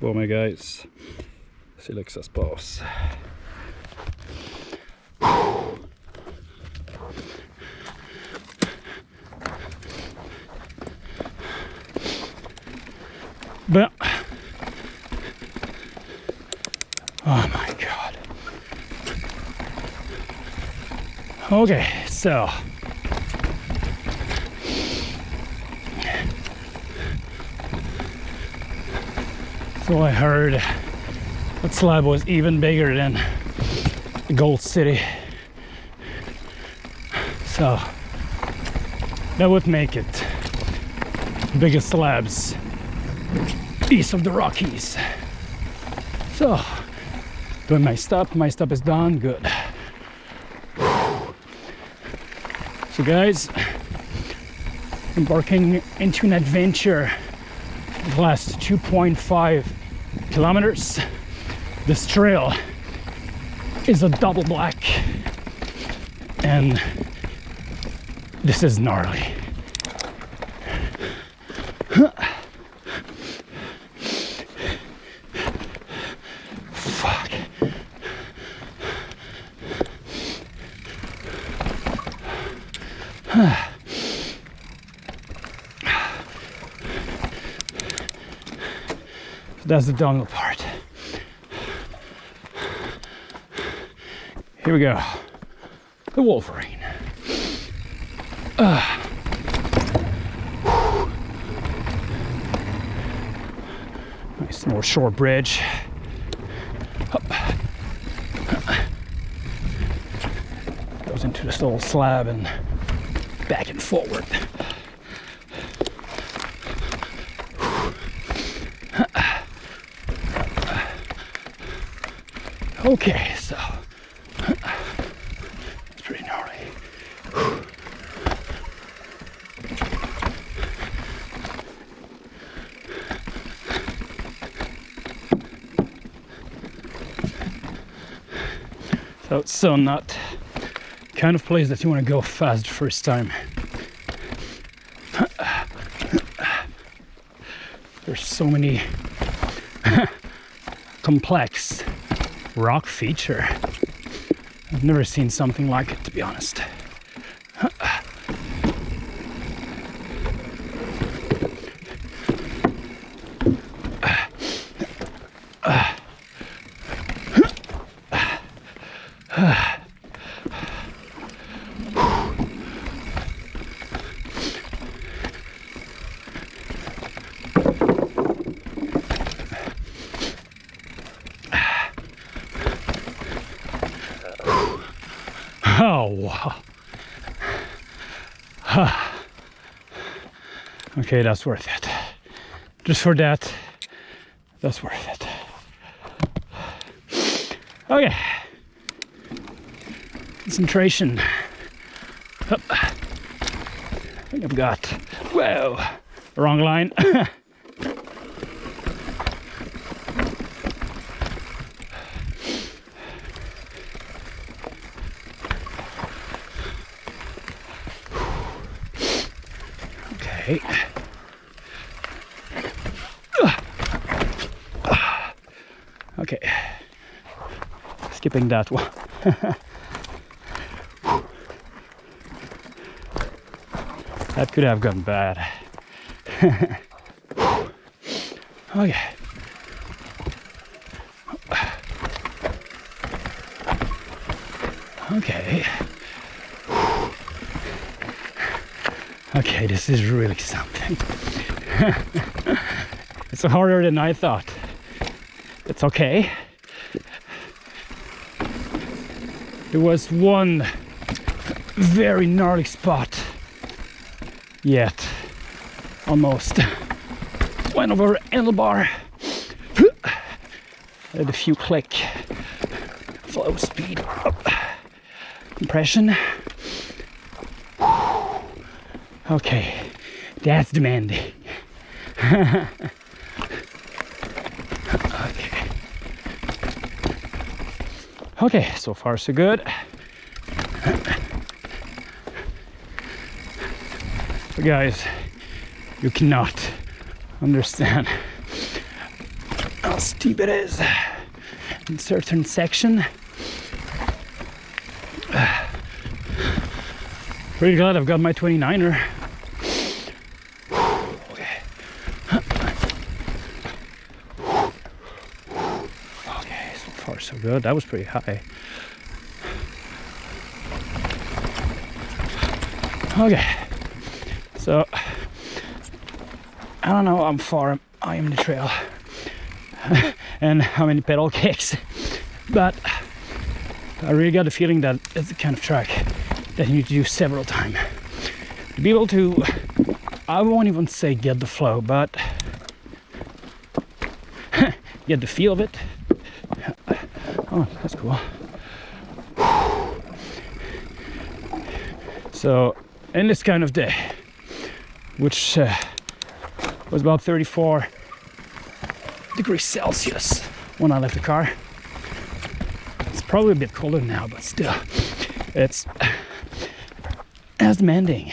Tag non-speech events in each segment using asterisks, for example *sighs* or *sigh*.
Bom mes guys. Que ça se Oh my god. Okay, so So I heard that slab was even bigger than Gold City. So that would make it biggest slabs east of the Rockies. So doing my stop, my stop is done, good. So guys, embarking into an adventure the last 2.5 kilometers. This trail is a double black and this is gnarly. Fuck. That's the downhill part. Here we go. The Wolverine. Uh. Nice North Shore Bridge. Up. Goes into this little slab and back and forward. Okay, so it's pretty gnarly. So it's so not kind of place that you want to go fast first time. There's so many *laughs* complex rock feature. I've never seen something like it, to be honest. Oh, wow. *sighs* okay, that's worth it. Just for that, that's worth it. Okay. Concentration. Up. I think I've got, whoa, wrong line. *laughs* Okay. Okay. Skipping that one. *laughs* that could have gone bad. *laughs* okay. Okay. Okay, this is really something. *laughs* it's harder than I thought. It's okay. There was one very gnarly spot yet. Almost went over handlebar. *sighs* Had a few click. Flow speed up. Compression. *sighs* Okay, that's demanding. *laughs* Okay, so far so good. But guys, you cannot understand how steep it is in certain section. *sighs* Pretty glad I've got my 29er. Okay. Okay, so far so good. That was pretty high. Okay. So I don't know how far I am in the trail *laughs* and how many pedal kicks, but I really got the feeling that it's the kind of track that you need to do several times to be able to. I won't even say get the flow, but *laughs* get the feel of it. Oh, that's cool. So, in this kind of day, which uh, was about 34 degrees Celsius when I left the car. It's probably a bit colder now, but still, it's as demanding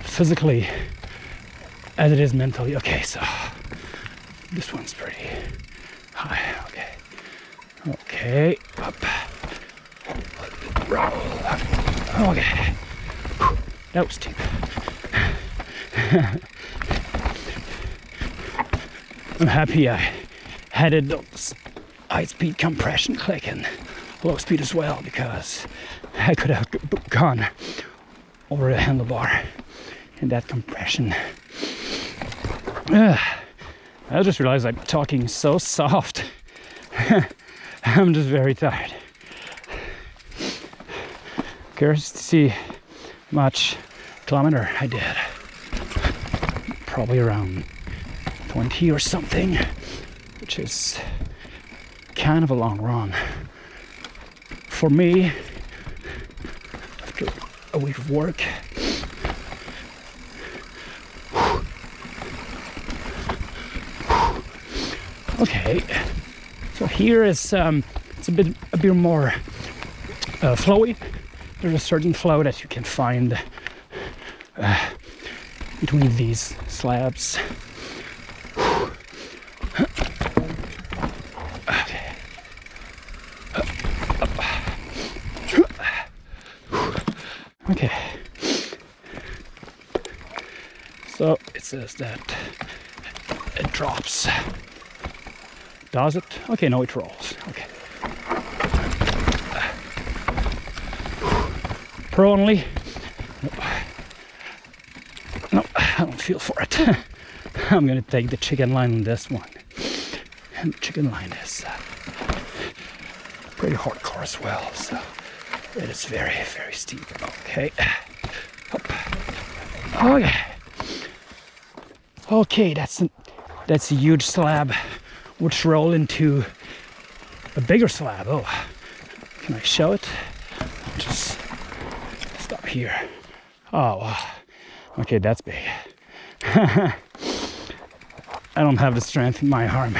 physically as it is mentally. Okay, so this one's pretty high. Okay, okay, up, okay. That was steep. *laughs* I'm happy I had those high speed compression click and low speed as well because I could have gone over the handlebar in that compression. *sighs* I just realized I'm talking so soft. *laughs* I'm just very tired. Curious to see much kilometer I did. Probably around 20 or something, which is kind of a long run. For me, after a week of work, okay, so here is um, it's a bit a bit more uh, flowy. There's a certain flow that you can find uh, between these slabs. Okay. So it says that it drops. Does it? Okay, no, it rolls. Okay. Pro only. No, I don't feel for it. *laughs* I'm gonna take the chicken line on this one. And the chicken line is uh, pretty hardcore as well, so it is very, very steep. Okay. Up. Okay. Okay, that's a, that's a huge slab which roll into a bigger slab. Oh, can I show it? I'll just stop here. Oh, wow. Okay, that's big. *laughs* I don't have the strength in my arm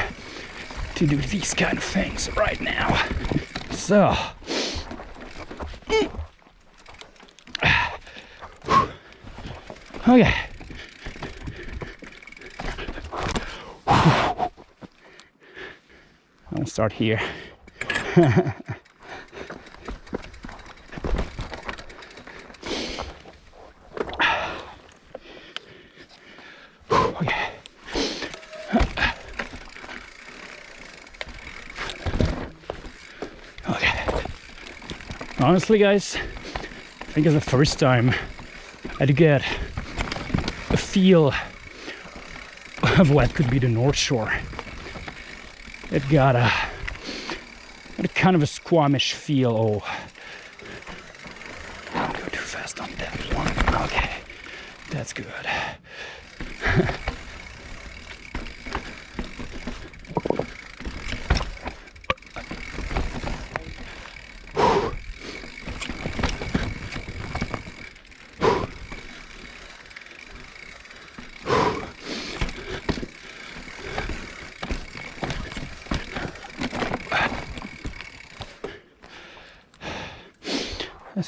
to do these kind of things right now. So, *clears throat* okay. Start here. okay. *laughs* Okay. Honestly, guys, I think it's the first time I get a feel of what could be the North Shore. It got a, a kind of a squamish feel. Oh, don't go too fast on that one. Okay, that's good.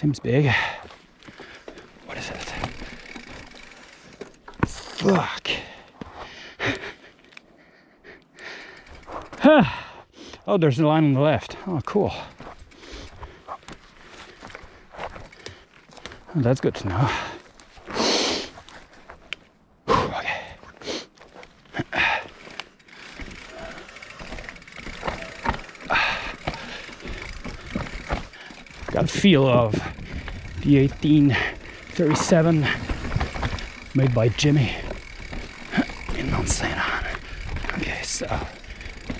Seems big. What is it? Fuck. oh, there's a line on the left. Oh, cool. Oh, that's good to know. Feel of the 1837 made by Jimmy in Mount St. Anne. Okay, so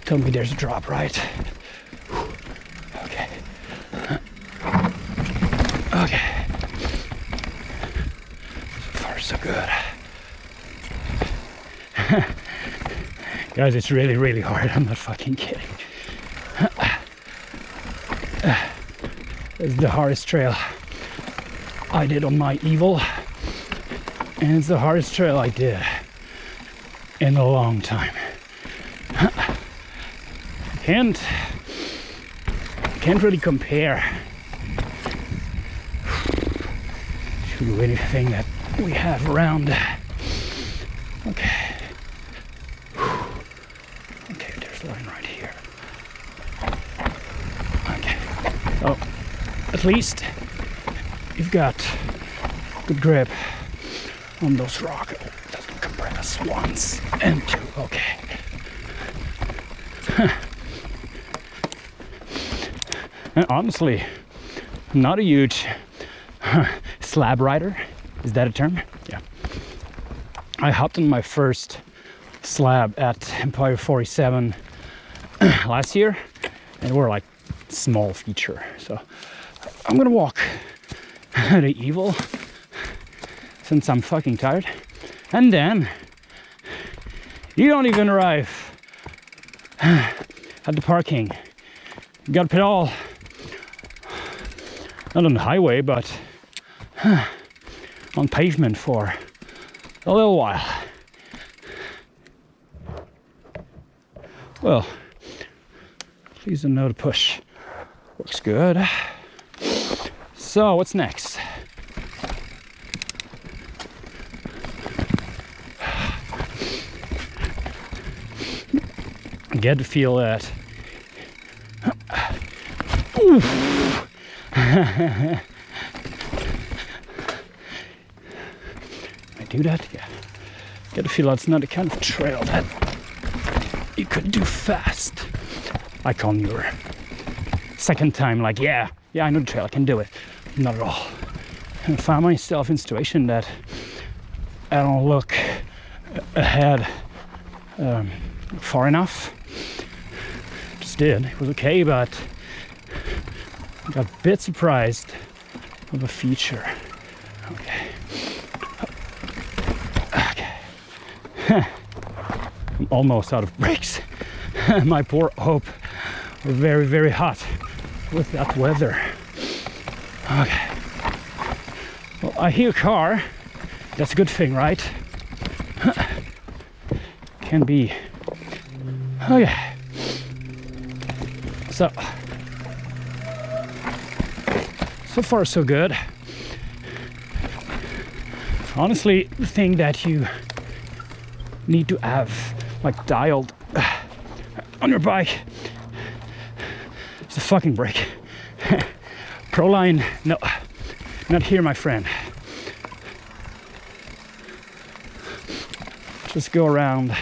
tell me there's a drop, right? Okay. Okay. So far, so good. *laughs* Guys, it's really, really hard. I'm not fucking kidding. It's the hardest trail I did on my evil, and it's the hardest trail I did in a long time. *laughs* Can't can't really compare to anything that we have around. Okay, there's a line right here. Okay. Oh at least you've got good grip on those rocks. Doesn't compress once and two. Okay. *laughs* and honestly, not a huge *laughs* slab rider. Is that a term? Yeah. I hopped on my first slab at Empire 47 *clears throat* last year, and we're like small feature. So I'm gonna walk *laughs* the evil since I'm fucking tired. And then you don't even arrive *sighs* at the parking. You gotta pedal not on the highway, but *sighs* on pavement for a little while. Well, please don't know to push. Looks good. So, what's next? Get to feel that. *laughs* I do that? Yeah. Get to feel that's not the kind of trail that you could do fast. Like on your second time, like, yeah, yeah, I know the trail, I can do it. Not at all. And I found myself in a situation that I don't look ahead um, far enough. Just did. It was okay, but I got a bit surprised of a feature. Okay. Okay. *laughs* I'm almost out of brakes. *laughs* My poor hope were very, very hot with that weather. Okay. Well, I hear a car. That's a good thing, right? *laughs* Can be. Okay. So, so far so good. Honestly, the thing that you need to have like dialed uh, on your bike is the fucking brake. Proline, no, not here, my friend. Just go around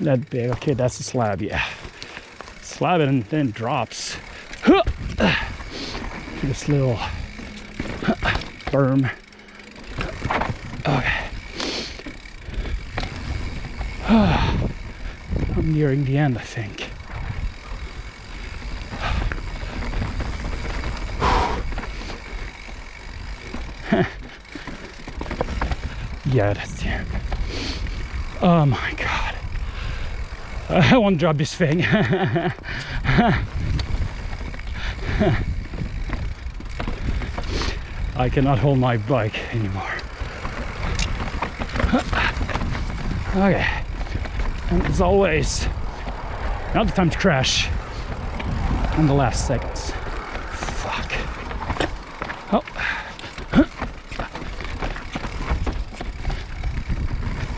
that big. Okay, that's a slab, yeah. Slab it and then drops. This little berm. Okay. *sighs* I'm nearing the end, I think. Yeah, that's the end. Oh my god. I want to drop this thing. I cannot hold my bike anymore. Okay. And as always, not the time to crash in the last seconds. Fuck. Oh.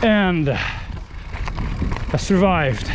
And I survived.